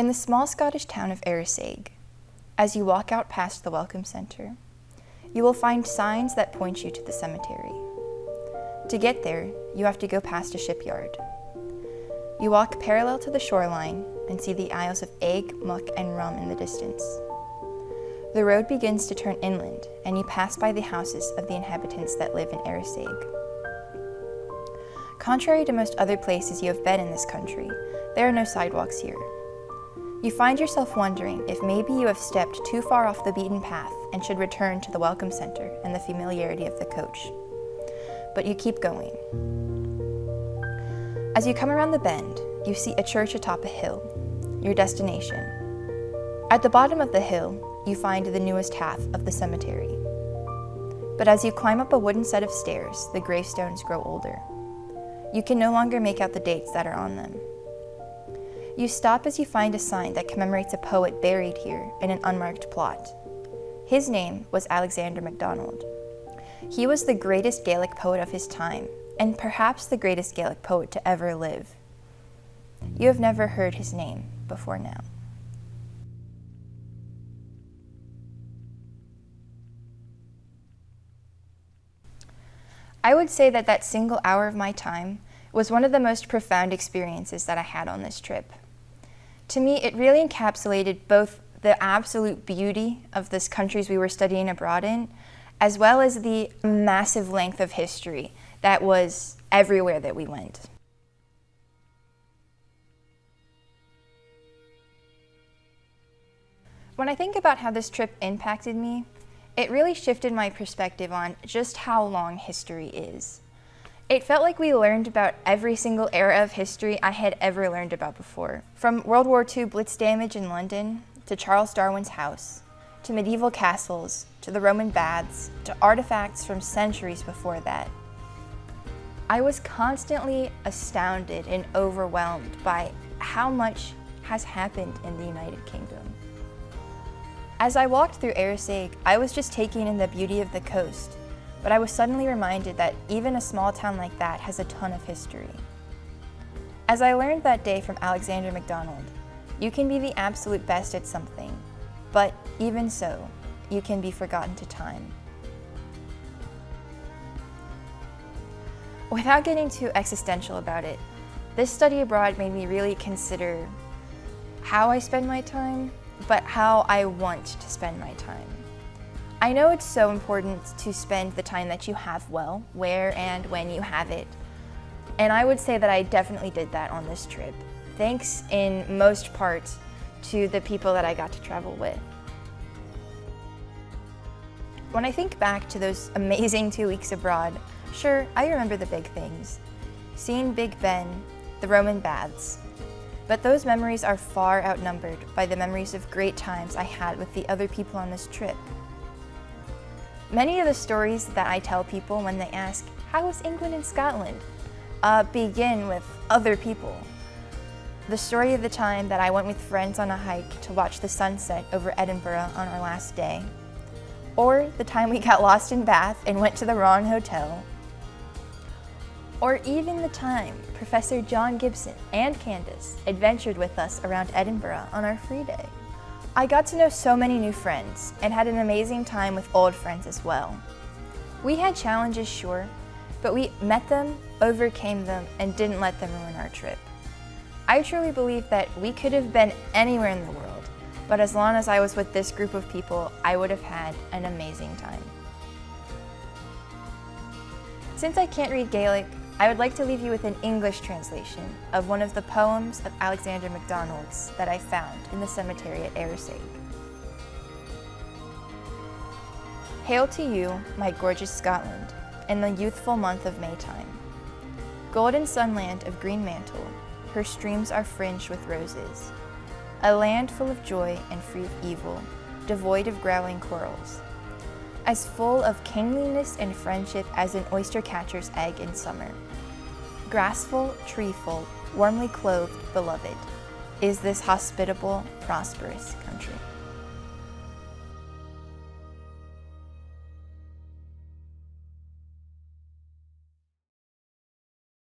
In the small Scottish town of Arisaig, as you walk out past the Welcome Centre, you will find signs that point you to the cemetery. To get there, you have to go past a shipyard. You walk parallel to the shoreline and see the Isles of Eigg, Muck, and Rum in the distance. The road begins to turn inland, and you pass by the houses of the inhabitants that live in Arisaig. Contrary to most other places you have been in this country, there are no sidewalks here. You find yourself wondering if maybe you have stepped too far off the beaten path and should return to the Welcome Center and the familiarity of the coach. But you keep going. As you come around the bend, you see a church atop a hill, your destination. At the bottom of the hill, you find the newest half of the cemetery. But as you climb up a wooden set of stairs, the gravestones grow older. You can no longer make out the dates that are on them. You stop as you find a sign that commemorates a poet buried here in an unmarked plot. His name was Alexander MacDonald. He was the greatest Gaelic poet of his time, and perhaps the greatest Gaelic poet to ever live. You have never heard his name before now. I would say that that single hour of my time was one of the most profound experiences that I had on this trip. To me, it really encapsulated both the absolute beauty of this countries we were studying abroad in, as well as the massive length of history that was everywhere that we went. When I think about how this trip impacted me, it really shifted my perspective on just how long history is. It felt like we learned about every single era of history I had ever learned about before. From World War II blitz damage in London, to Charles Darwin's house, to medieval castles, to the Roman baths, to artifacts from centuries before that. I was constantly astounded and overwhelmed by how much has happened in the United Kingdom. As I walked through Arisaig, I was just taking in the beauty of the coast, but I was suddenly reminded that even a small town like that has a ton of history. As I learned that day from Alexander MacDonald, you can be the absolute best at something, but even so, you can be forgotten to time. Without getting too existential about it, this study abroad made me really consider how I spend my time but how I want to spend my time. I know it's so important to spend the time that you have well, where and when you have it. And I would say that I definitely did that on this trip. Thanks in most part to the people that I got to travel with. When I think back to those amazing two weeks abroad, sure, I remember the big things. Seeing Big Ben, the Roman baths, but those memories are far outnumbered by the memories of great times I had with the other people on this trip. Many of the stories that I tell people when they ask, how was England and Scotland? Uh, begin with other people. The story of the time that I went with friends on a hike to watch the sunset over Edinburgh on our last day. Or the time we got lost in Bath and went to the wrong hotel or even the time Professor John Gibson and Candace adventured with us around Edinburgh on our free day. I got to know so many new friends and had an amazing time with old friends as well. We had challenges, sure, but we met them, overcame them, and didn't let them ruin our trip. I truly believe that we could have been anywhere in the world, but as long as I was with this group of people, I would have had an amazing time. Since I can't read Gaelic, I would like to leave you with an English translation of one of the poems of Alexander MacDonald's that I found in the cemetery at Arisaig. Hail to you, my gorgeous Scotland, in the youthful month of Maytime. Golden sunland of green mantle, her streams are fringed with roses. A land full of joy and free of evil, devoid of growling quarrels. As full of kingliness and friendship as an oyster catcher's egg in summer grassful, treeful, warmly clothed, beloved, is this hospitable, prosperous country.